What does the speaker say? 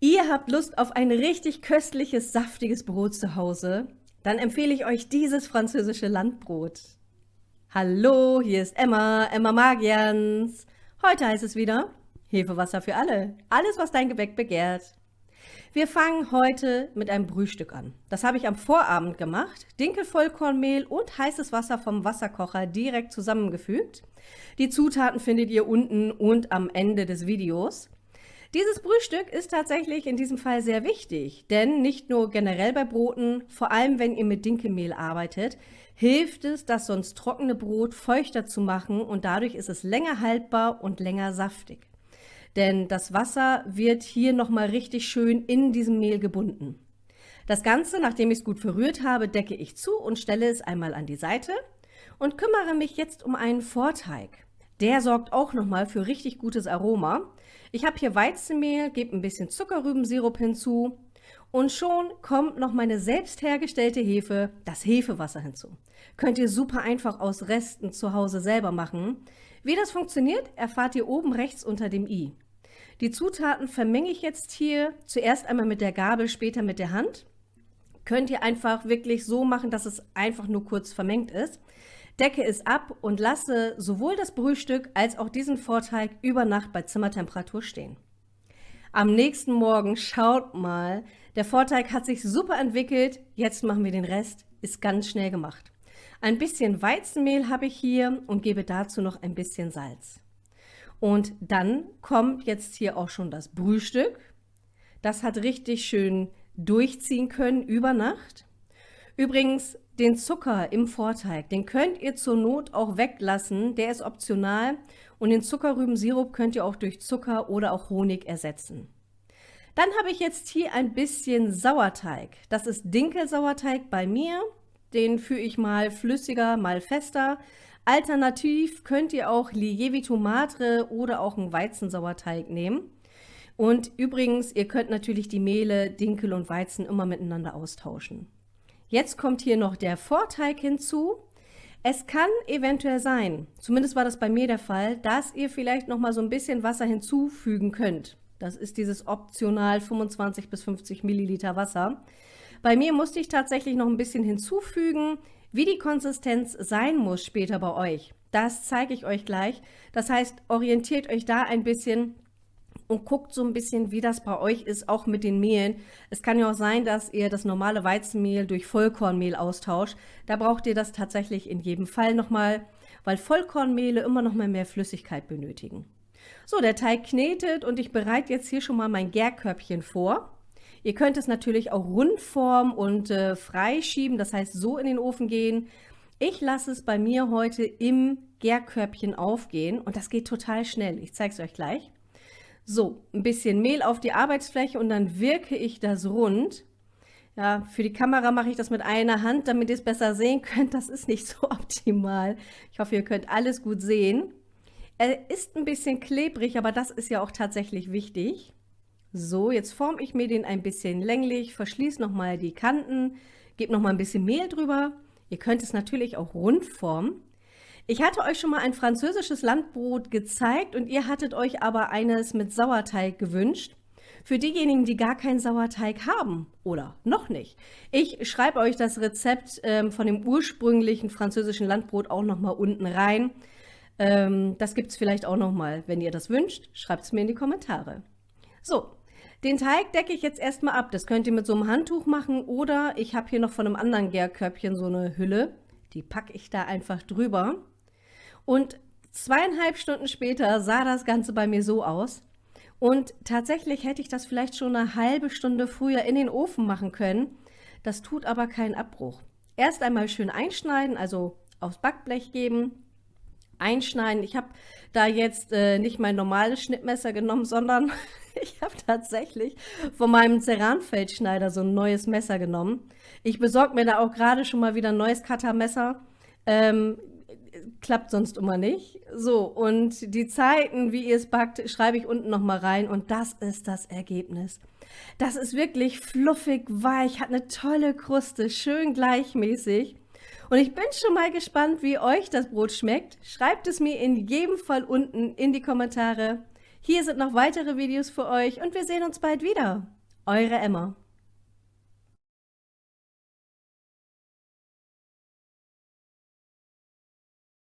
Ihr habt Lust auf ein richtig köstliches, saftiges Brot zu Hause? Dann empfehle ich euch dieses französische Landbrot. Hallo, hier ist Emma, Emma Magians. Heute heißt es wieder Hefewasser für alle. Alles, was dein Gebäck begehrt. Wir fangen heute mit einem Brühstück an. Das habe ich am Vorabend gemacht. Dinkelvollkornmehl und heißes Wasser vom Wasserkocher direkt zusammengefügt. Die Zutaten findet ihr unten und am Ende des Videos. Dieses Brühstück ist tatsächlich in diesem Fall sehr wichtig, denn nicht nur generell bei Broten, vor allem wenn ihr mit Dinkelmehl arbeitet, hilft es, das sonst trockene Brot feuchter zu machen und dadurch ist es länger haltbar und länger saftig. Denn das Wasser wird hier nochmal richtig schön in diesem Mehl gebunden. Das Ganze, nachdem ich es gut verrührt habe, decke ich zu und stelle es einmal an die Seite und kümmere mich jetzt um einen Vorteig. Der sorgt auch nochmal für richtig gutes Aroma. Ich habe hier Weizenmehl, gebe ein bisschen Zuckerrübensirup hinzu und schon kommt noch meine selbst hergestellte Hefe, das Hefewasser hinzu. Könnt ihr super einfach aus Resten zu Hause selber machen. Wie das funktioniert, erfahrt ihr oben rechts unter dem i. Die Zutaten vermenge ich jetzt hier zuerst einmal mit der Gabel, später mit der Hand. Könnt ihr einfach wirklich so machen, dass es einfach nur kurz vermengt ist decke es ab und lasse sowohl das Brühstück als auch diesen Vorteig über Nacht bei Zimmertemperatur stehen. Am nächsten Morgen, schaut mal, der Vorteig hat sich super entwickelt, jetzt machen wir den Rest, ist ganz schnell gemacht. Ein bisschen Weizenmehl habe ich hier und gebe dazu noch ein bisschen Salz. Und dann kommt jetzt hier auch schon das Brühstück. Das hat richtig schön durchziehen können über Nacht. Übrigens, den Zucker im Vorteig, den könnt ihr zur Not auch weglassen, der ist optional und den Zuckerrübensirup könnt ihr auch durch Zucker oder auch Honig ersetzen. Dann habe ich jetzt hier ein bisschen Sauerteig. Das ist Dinkelsauerteig bei mir. Den führe ich mal flüssiger, mal fester. Alternativ könnt ihr auch Lievito Madre oder auch einen Weizensauerteig nehmen. Und übrigens, ihr könnt natürlich die Mehle, Dinkel und Weizen immer miteinander austauschen. Jetzt kommt hier noch der Vorteig hinzu. Es kann eventuell sein, zumindest war das bei mir der Fall, dass ihr vielleicht noch mal so ein bisschen Wasser hinzufügen könnt. Das ist dieses optional 25 bis 50 Milliliter Wasser. Bei mir musste ich tatsächlich noch ein bisschen hinzufügen, wie die Konsistenz sein muss später bei euch. Das zeige ich euch gleich. Das heißt, orientiert euch da ein bisschen und guckt so ein bisschen, wie das bei euch ist, auch mit den Mehlen. Es kann ja auch sein, dass ihr das normale Weizenmehl durch Vollkornmehl austauscht. Da braucht ihr das tatsächlich in jedem Fall nochmal, weil Vollkornmehle immer noch mal mehr Flüssigkeit benötigen. So, der Teig knetet und ich bereite jetzt hier schon mal mein Gärkörbchen vor. Ihr könnt es natürlich auch rund formen und äh, freischieben, das heißt so in den Ofen gehen. Ich lasse es bei mir heute im Gärkörbchen aufgehen und das geht total schnell. Ich zeige es euch gleich. So, ein bisschen Mehl auf die Arbeitsfläche und dann wirke ich das rund. Ja, für die Kamera mache ich das mit einer Hand, damit ihr es besser sehen könnt. Das ist nicht so optimal. Ich hoffe, ihr könnt alles gut sehen. Er ist ein bisschen klebrig, aber das ist ja auch tatsächlich wichtig. So, jetzt forme ich mir den ein bisschen länglich, verschließe nochmal die Kanten, gebe nochmal ein bisschen Mehl drüber. Ihr könnt es natürlich auch rund formen. Ich hatte euch schon mal ein französisches Landbrot gezeigt und ihr hattet euch aber eines mit Sauerteig gewünscht. Für diejenigen, die gar keinen Sauerteig haben oder noch nicht. Ich schreibe euch das Rezept ähm, von dem ursprünglichen französischen Landbrot auch noch mal unten rein. Ähm, das gibt es vielleicht auch noch mal. Wenn ihr das wünscht, schreibt es mir in die Kommentare. So, den Teig decke ich jetzt erstmal ab. Das könnt ihr mit so einem Handtuch machen oder ich habe hier noch von einem anderen Gärkörbchen so eine Hülle. Die packe ich da einfach drüber. Und zweieinhalb Stunden später sah das Ganze bei mir so aus. Und tatsächlich hätte ich das vielleicht schon eine halbe Stunde früher in den Ofen machen können. Das tut aber keinen Abbruch. Erst einmal schön einschneiden, also aufs Backblech geben, einschneiden. Ich habe da jetzt äh, nicht mein normales Schnittmesser genommen, sondern ich habe tatsächlich von meinem Ceranfeldschneider so ein neues Messer genommen. Ich besorge mir da auch gerade schon mal wieder ein neues Cuttermesser. Ähm, klappt sonst immer nicht. So, und die Zeiten, wie ihr es backt, schreibe ich unten nochmal rein und das ist das Ergebnis. Das ist wirklich fluffig, weich, hat eine tolle Kruste, schön gleichmäßig. Und ich bin schon mal gespannt, wie euch das Brot schmeckt. Schreibt es mir in jedem Fall unten in die Kommentare. Hier sind noch weitere Videos für euch und wir sehen uns bald wieder. Eure Emma.